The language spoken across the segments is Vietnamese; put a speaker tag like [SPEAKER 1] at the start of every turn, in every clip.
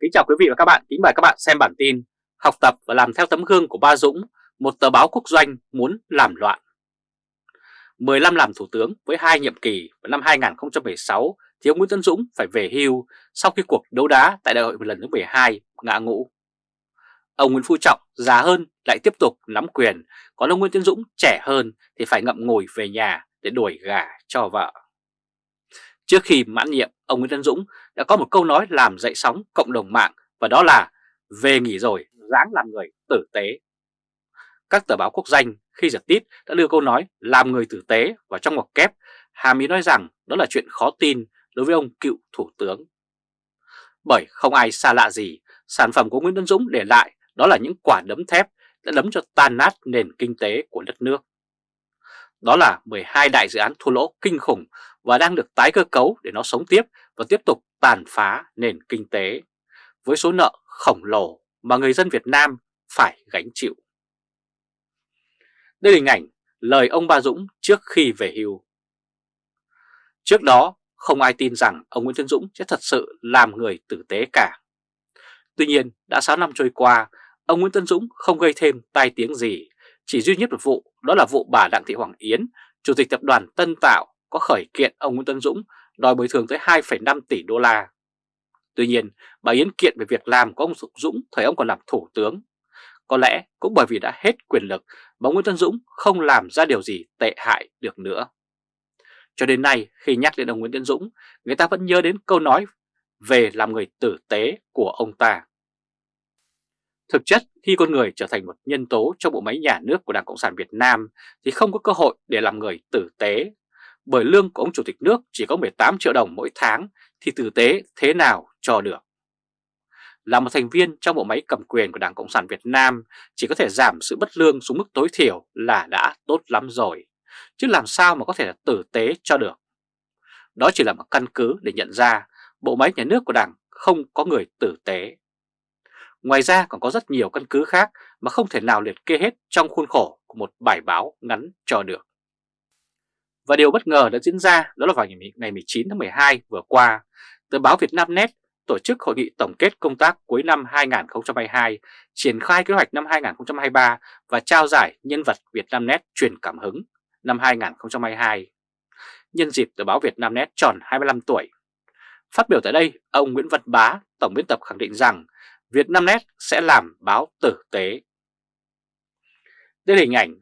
[SPEAKER 1] Kính chào quý vị và các bạn, kính mời các bạn xem bản tin Học tập và làm theo tấm gương của Ba Dũng, một tờ báo quốc doanh muốn làm loạn 15 làm thủ tướng với hai nhiệm kỳ vào năm 2016 thì ông Nguyễn Tân Dũng phải về hưu sau khi cuộc đấu đá tại đại hội lần thứ 12 ngã ngũ. Ông Nguyễn Phú Trọng già hơn lại tiếp tục nắm quyền, còn ông Nguyễn Tân Dũng trẻ hơn thì phải ngậm ngồi về nhà để đuổi gà cho vợ. Trước khi mãn nhiệm, ông Nguyễn Tân Dũng đã có một câu nói làm dậy sóng cộng đồng mạng và đó là về nghỉ rồi, dáng làm người tử tế. Các tờ báo quốc danh khi giật tít đã đưa câu nói làm người tử tế vào trong ngoặc kép, hàm ý nói rằng đó là chuyện khó tin đối với ông cựu thủ tướng. Bởi không ai xa lạ gì, sản phẩm của Nguyễn Tân Dũng để lại đó là những quả đấm thép đã đấm cho tan nát nền kinh tế của đất nước. Đó là 12 đại dự án thua lỗ kinh khủng và đang được tái cơ cấu để nó sống tiếp và tiếp tục tàn phá nền kinh tế với số nợ khổng lồ mà người dân Việt Nam phải gánh chịu. Đây là hình ảnh lời ông Ba Dũng trước khi về hưu. Trước đó, không ai tin rằng ông Nguyễn Tân Dũng sẽ thật sự làm người tử tế cả. Tuy nhiên, đã 6 năm trôi qua, ông Nguyễn Tân Dũng không gây thêm tai tiếng gì, chỉ duy nhất một vụ, đó là vụ bà Đặng Thị Hoàng Yến, Chủ tịch Tập đoàn Tân Tạo có khởi kiện ông Nguyễn Tân Dũng đòi bồi thường tới 2,5 tỷ đô la. Tuy nhiên, bà Yến kiện về việc làm của ông Dũng thời ông còn làm thủ tướng. Có lẽ cũng bởi vì đã hết quyền lực mà Nguyễn Tân Dũng không làm ra điều gì tệ hại được nữa. Cho đến nay khi nhắc đến ông Nguyễn Tân Dũng, người ta vẫn nhớ đến câu nói về làm người tử tế của ông ta. Thực chất khi con người trở thành một nhân tố trong bộ máy nhà nước của Đảng Cộng sản Việt Nam thì không có cơ hội để làm người tử tế bởi lương của ông Chủ tịch nước chỉ có 18 triệu đồng mỗi tháng thì tử tế thế nào cho được. Là một thành viên trong bộ máy cầm quyền của Đảng Cộng sản Việt Nam chỉ có thể giảm sự bất lương xuống mức tối thiểu là đã tốt lắm rồi, chứ làm sao mà có thể là tử tế cho được. Đó chỉ là một căn cứ để nhận ra bộ máy nhà nước của Đảng không có người tử tế. Ngoài ra còn có rất nhiều căn cứ khác mà không thể nào liệt kê hết trong khuôn khổ của một bài báo ngắn cho được. Và điều bất ngờ đã diễn ra đó là vào ngày 19 tháng 12 vừa qua, tờ báo Việt Nam Net tổ chức hội nghị tổng kết công tác cuối năm 2022, triển khai kế hoạch năm 2023 và trao giải nhân vật Việt Nam Net truyền cảm hứng năm 2022. Nhân dịp tờ báo Việt Nam Net tròn 25 tuổi. Phát biểu tại đây, ông Nguyễn Văn Bá, tổng biên tập khẳng định rằng Việt Nam Net sẽ làm báo tử tế. Đây là hình ảnh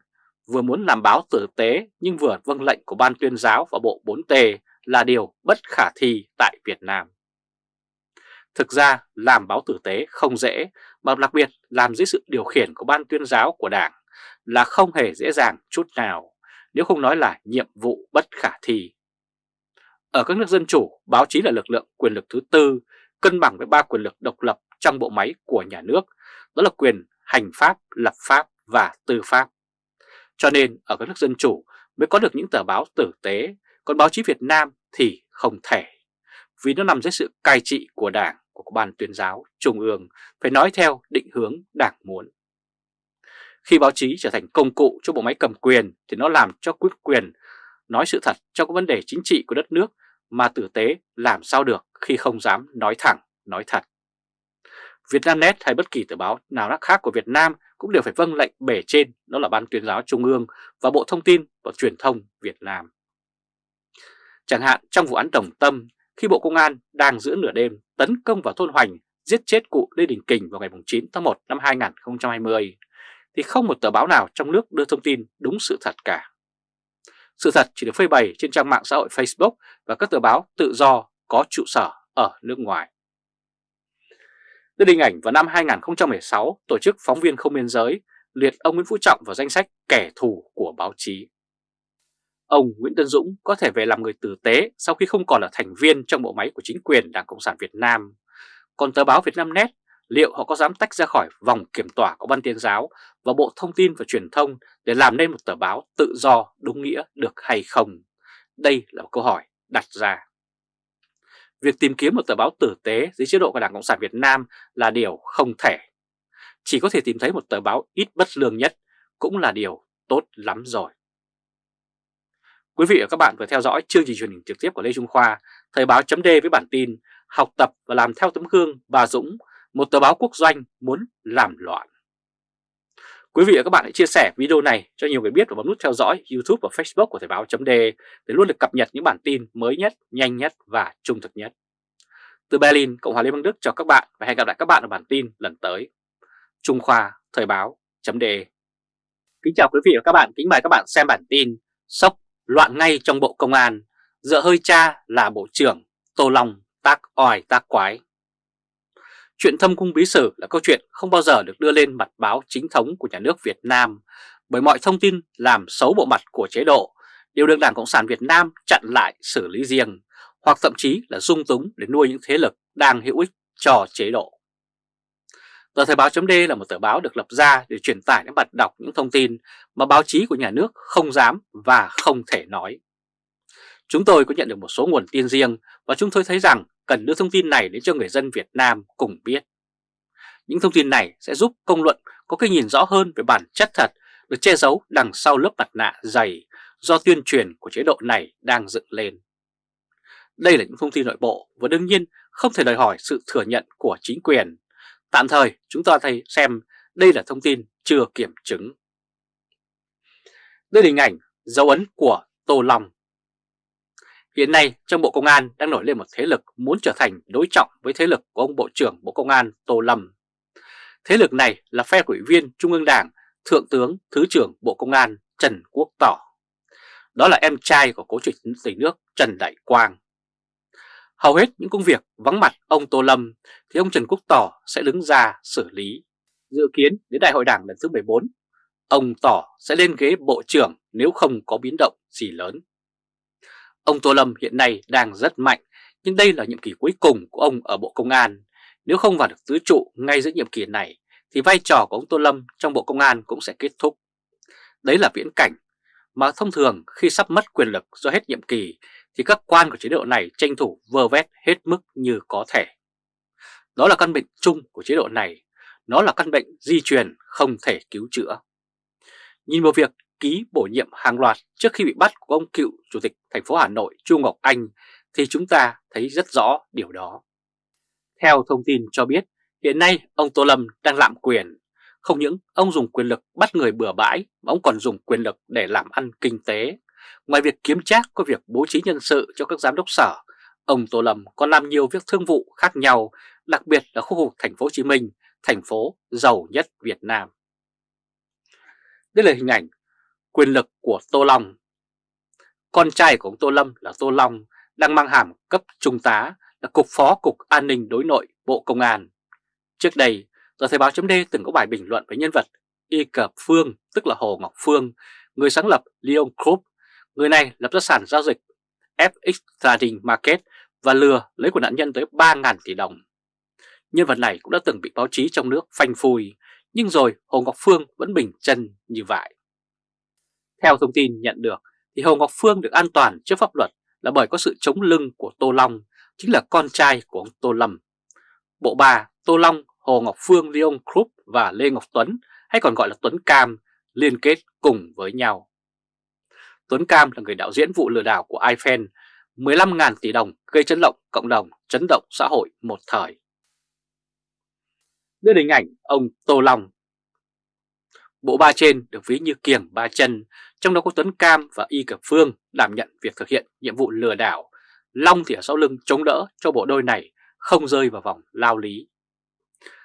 [SPEAKER 1] vừa muốn làm báo tử tế nhưng vừa vâng lệnh của Ban tuyên giáo và Bộ 4T là điều bất khả thi tại Việt Nam. Thực ra làm báo tử tế không dễ, mà đặc biệt làm dưới sự điều khiển của Ban tuyên giáo của Đảng là không hề dễ dàng chút nào, nếu không nói là nhiệm vụ bất khả thi. Ở các nước dân chủ, báo chí là lực lượng quyền lực thứ tư, cân bằng với ba quyền lực độc lập trong bộ máy của nhà nước, đó là quyền hành pháp, lập pháp và tư pháp. Cho nên ở các nước dân chủ mới có được những tờ báo tử tế, còn báo chí Việt Nam thì không thể. Vì nó nằm dưới sự cai trị của Đảng, của Ban tuyên giáo, Trung ương, phải nói theo định hướng Đảng muốn. Khi báo chí trở thành công cụ cho bộ máy cầm quyền thì nó làm cho quyết quyền nói sự thật trong các vấn đề chính trị của đất nước mà tử tế làm sao được khi không dám nói thẳng, nói thật. Vietnamnet hay bất kỳ tờ báo nào khác của Việt Nam cũng đều phải vâng lệnh bề trên, đó là Ban tuyên giáo Trung ương và Bộ Thông tin và Truyền thông Việt Nam. Chẳng hạn trong vụ án Đồng Tâm, khi Bộ Công an đang giữa nửa đêm tấn công vào thôn Hoành, giết chết cụ Lê Đình Kình vào ngày 9 tháng 1 năm 2020, thì không một tờ báo nào trong nước đưa thông tin đúng sự thật cả. Sự thật chỉ được phơi bày trên trang mạng xã hội Facebook và các tờ báo tự do có trụ sở ở nước ngoài. Đưa hình ảnh vào năm 2016, tổ chức Phóng viên Không Biên Giới liệt ông Nguyễn Phú Trọng vào danh sách kẻ thù của báo chí. Ông Nguyễn Tân Dũng có thể về làm người tử tế sau khi không còn là thành viên trong bộ máy của chính quyền Đảng Cộng sản Việt Nam. Còn tờ báo Việt Nam Net, liệu họ có dám tách ra khỏi vòng kiểm tỏa của Ban Tuyên giáo và Bộ Thông tin và Truyền thông để làm nên một tờ báo tự do đúng nghĩa được hay không? Đây là một câu hỏi đặt ra. Việc tìm kiếm một tờ báo tử tế dưới chế độ của Đảng Cộng sản Việt Nam là điều không thể. Chỉ có thể tìm thấy một tờ báo ít bất lương nhất cũng là điều tốt lắm rồi. Quý vị và các bạn vừa theo dõi chương trình truyền hình trực tiếp của Lê Trung Khoa, Thời báo chấm với bản tin học tập và làm theo tấm gương bà Dũng, một tờ báo quốc doanh muốn làm loạn. Quý vị và các bạn hãy chia sẻ video này cho nhiều người biết và bấm nút theo dõi YouTube và Facebook của Thời báo .de để luôn được cập nhật những bản tin mới nhất, nhanh nhất và trung thực nhất. Từ Berlin, Cộng hòa Liên bang Đức chào các bạn và hẹn gặp lại các bạn ở bản tin lần tới. Trung Khoa Thời báo .de Kính chào quý vị và các bạn, kính mời các bạn xem bản tin Sốc loạn ngay trong Bộ Công an, dựa hơi cha là Bộ trưởng Tô Long tác ỏi tác quái. Chuyện thâm cung bí sử là câu chuyện không bao giờ được đưa lên mặt báo chính thống của nhà nước Việt Nam bởi mọi thông tin làm xấu bộ mặt của chế độ đều được Đảng Cộng sản Việt Nam chặn lại xử lý riêng, hoặc thậm chí là dung túng để nuôi những thế lực đang hữu ích cho chế độ. Tờ Thời Báo. D là một tờ báo được lập ra để truyền tải đến bạn đọc những thông tin mà báo chí của nhà nước không dám và không thể nói. Chúng tôi có nhận được một số nguồn tin riêng và chúng tôi thấy rằng cần đưa thông tin này đến cho người dân Việt Nam cùng biết. Những thông tin này sẽ giúp công luận có cái nhìn rõ hơn về bản chất thật được che giấu đằng sau lớp mặt nạ dày do tuyên truyền của chế độ này đang dựng lên. Đây là những thông tin nội bộ và đương nhiên không thể đòi hỏi sự thừa nhận của chính quyền. Tạm thời, chúng ta thấy xem đây là thông tin chưa kiểm chứng. Đây là hình ảnh dấu ấn của Tô Long. Hiện nay trong Bộ Công an đang nổi lên một thế lực muốn trở thành đối trọng với thế lực của ông Bộ trưởng Bộ Công an Tô Lâm. Thế lực này là phe ủy viên Trung ương Đảng, Thượng tướng Thứ trưởng Bộ Công an Trần Quốc Tỏ. Đó là em trai của cố chủ tịch nước Trần Đại Quang. Hầu hết những công việc vắng mặt ông Tô Lâm thì ông Trần Quốc Tỏ sẽ đứng ra xử lý. Dự kiến đến Đại hội Đảng lần thứ 14, ông Tỏ sẽ lên ghế Bộ trưởng nếu không có biến động gì lớn. Ông Tô Lâm hiện nay đang rất mạnh, nhưng đây là nhiệm kỳ cuối cùng của ông ở Bộ Công an. Nếu không vào được tứ trụ ngay giữa nhiệm kỳ này, thì vai trò của ông Tô Lâm trong Bộ Công an cũng sẽ kết thúc. Đấy là viễn cảnh mà thông thường khi sắp mất quyền lực do hết nhiệm kỳ thì các quan của chế độ này tranh thủ vơ vét hết mức như có thể. Đó là căn bệnh chung của chế độ này, nó là căn bệnh di truyền không thể cứu chữa. Nhìn vào việc ký bổ nhiệm hàng loạt trước khi bị bắt của ông cựu Chủ tịch thành phố Hà Nội Chu Ngọc Anh thì chúng ta thấy rất rõ điều đó. Theo thông tin cho biết, hiện nay ông Tô Lâm đang lạm quyền. Không những ông dùng quyền lực bắt người bừa bãi mà ông còn dùng quyền lực để làm ăn kinh tế. Ngoài việc kiếm trác có việc bố trí nhân sự cho các giám đốc sở, ông Tô Lâm còn làm nhiều việc thương vụ khác nhau, đặc biệt là khu vực thành phố Hồ Chí Minh, thành phố giàu nhất Việt Nam. Đây là hình ảnh quyền lực của Tô Long. Con trai của ông Tô Lâm là Tô Long đang mang hàm cấp trung tá là Cục Phó Cục An ninh Đối nội Bộ Công an. Trước đây, tờ Thời báo chấm từng có bài bình luận với nhân vật Y Cập Phương, tức là Hồ Ngọc Phương, người sáng lập Leon Group. Người này lập ra sản giao dịch FX Trading Market và lừa lấy của nạn nhân tới 3.000 tỷ đồng. Nhân vật này cũng đã từng bị báo chí trong nước phanh phui, nhưng rồi Hồ Ngọc Phương vẫn bình chân như vậy. Theo thông tin nhận được thì Hồ Ngọc Phương được an toàn trước pháp luật là bởi có sự chống lưng của Tô Long, chính là con trai của ông Tô Lâm. Bộ ba Tô Long, Hồ Ngọc Phương, Leon Krupp và Lê Ngọc Tuấn hay còn gọi là Tuấn Cam liên kết cùng với nhau. Tuấn Cam là người đạo diễn vụ lừa đảo của iPhone 15.000 tỷ đồng gây chấn động cộng đồng, chấn động xã hội một thời. Đưa hình ảnh ông Tô Long Bộ ba trên được ví như kiềng ba chân, trong đó có Tuấn Cam và Y Cập Phương đảm nhận việc thực hiện nhiệm vụ lừa đảo. Long thì ở sau lưng chống đỡ cho bộ đôi này không rơi vào vòng lao lý.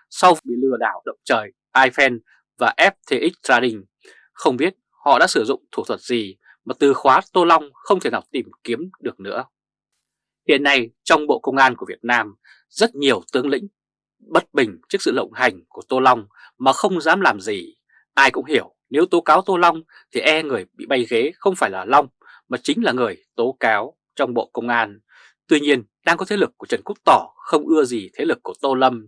[SPEAKER 1] Sau bị lừa đảo động trời, iFan và FTX Trading, không biết họ đã sử dụng thủ thuật gì mà từ khóa Tô Long không thể nào tìm kiếm được nữa. Hiện nay trong Bộ Công an của Việt Nam, rất nhiều tướng lĩnh bất bình trước sự lộng hành của Tô Long mà không dám làm gì Ai cũng hiểu nếu tố cáo Tô Long thì e người bị bay ghế không phải là Long mà chính là người tố cáo trong Bộ Công an. Tuy nhiên đang có thế lực của Trần Quốc Tỏ không ưa gì thế lực của Tô Lâm.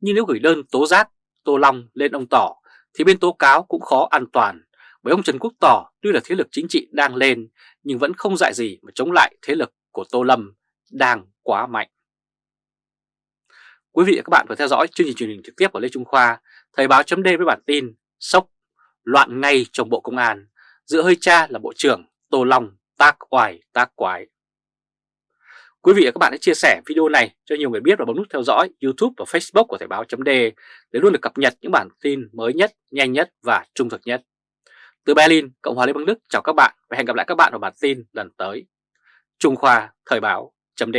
[SPEAKER 1] Nhưng nếu gửi đơn tố giác Tô Long lên ông Tỏ thì bên tố cáo cũng khó an toàn. Bởi ông Trần Quốc Tỏ tuy là thế lực chính trị đang lên nhưng vẫn không dạy gì mà chống lại thế lực của Tô Lâm đang quá mạnh. Quý vị và các bạn vừa theo dõi chương trình truyền hình trực tiếp của Lê Trung Khoa, Thời báo chấm với bản tin Sốc, loạn ngay trong Bộ Công an, giữa hơi cha là Bộ trưởng Tô Long tác oai tác quái. Quý vị và các bạn hãy chia sẻ video này cho nhiều người biết và bấm nút theo dõi YouTube và Facebook của Thời báo .d để luôn được cập nhật những bản tin mới nhất, nhanh nhất và trung thực nhất. Từ Berlin, Cộng hòa Liên bang Đức chào các bạn và hẹn gặp lại các bạn vào bản tin lần tới. Trung Khoa Thời báo .d